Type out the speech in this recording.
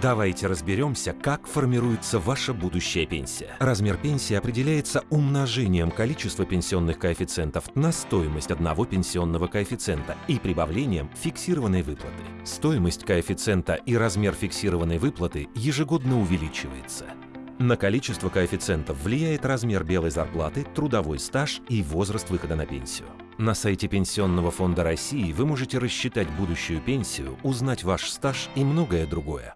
Давайте разберемся, как формируется ваша будущая пенсия. Размер пенсии определяется умножением количества пенсионных коэффициентов на стоимость одного пенсионного коэффициента и прибавлением фиксированной выплаты. Стоимость коэффициента и размер фиксированной выплаты ежегодно увеличивается. На количество коэффициентов влияет размер белой зарплаты, трудовой стаж и возраст выхода на пенсию. На сайте Пенсионного фонда России вы можете рассчитать будущую пенсию, узнать ваш стаж и многое другое.